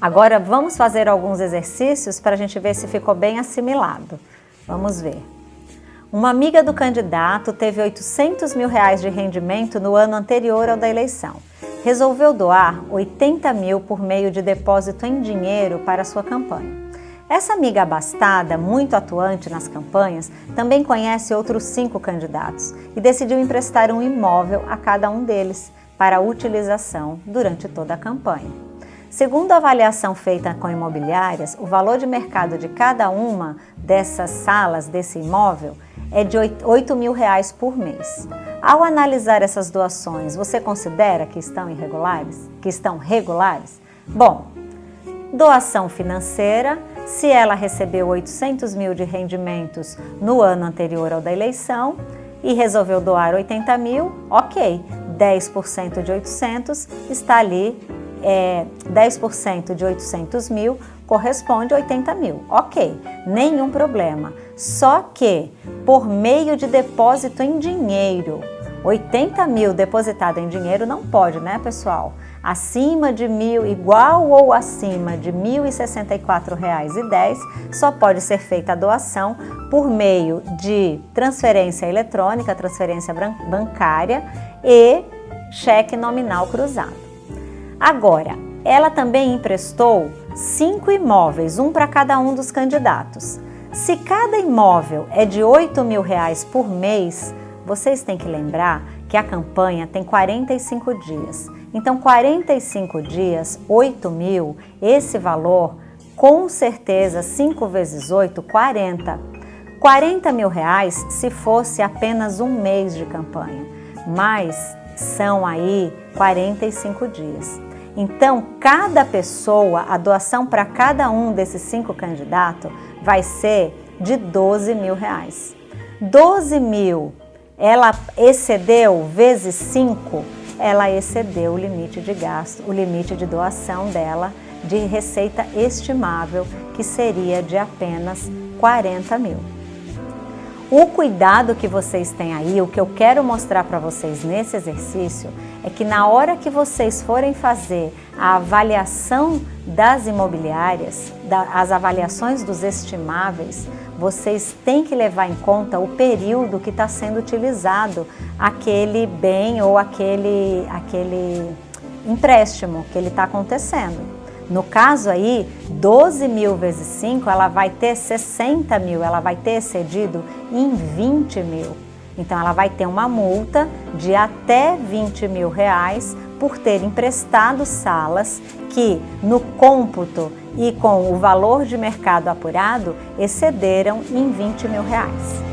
Agora vamos fazer alguns exercícios para a gente ver se ficou bem assimilado. Vamos ver. Uma amiga do candidato teve 800 mil reais de rendimento no ano anterior ao da eleição. Resolveu doar 80 mil por meio de depósito em dinheiro para sua campanha. Essa amiga abastada, muito atuante nas campanhas, também conhece outros cinco candidatos e decidiu emprestar um imóvel a cada um deles para utilização durante toda a campanha. Segundo a avaliação feita com imobiliárias, o valor de mercado de cada uma dessas salas desse imóvel é de 8 mil reais por mês. Ao analisar essas doações, você considera que estão irregulares? Que estão regulares? Bom, doação financeira, se ela recebeu 800 mil de rendimentos no ano anterior ao da eleição e resolveu doar 80 mil, ok, 10% de 800 está ali, é, 10% de 800 mil corresponde a 80 mil, ok, nenhum problema. Só que por meio de depósito em dinheiro, 80 mil depositado em dinheiro não pode, né pessoal? acima de mil, igual ou acima de R$ 1.064,10, só pode ser feita a doação por meio de transferência eletrônica, transferência bancária e cheque nominal cruzado. Agora, ela também emprestou cinco imóveis, um para cada um dos candidatos. Se cada imóvel é de 8 mil reais por mês, vocês têm que lembrar que a campanha tem 45 dias. Então, 45 dias, 8 mil, esse valor, com certeza, 5 vezes 8, 40. 40 mil reais se fosse apenas um mês de campanha, mas são aí 45 dias. Então, cada pessoa, a doação para cada um desses cinco candidatos vai ser de 12 mil reais. 12 mil, ela excedeu vezes 5, ela excedeu o limite de gasto, o limite de doação dela de receita estimável, que seria de apenas 40 mil. O cuidado que vocês têm aí, o que eu quero mostrar para vocês nesse exercício, é que na hora que vocês forem fazer a avaliação das imobiliárias, as avaliações dos estimáveis, vocês têm que levar em conta o período que está sendo utilizado aquele bem ou aquele, aquele empréstimo que ele está acontecendo. No caso aí, 12 mil vezes 5, ela vai ter 60 mil, ela vai ter excedido em 20 mil. Então ela vai ter uma multa de até 20 mil reais por ter emprestado salas que no cômputo e com o valor de mercado apurado excederam em 20 mil reais.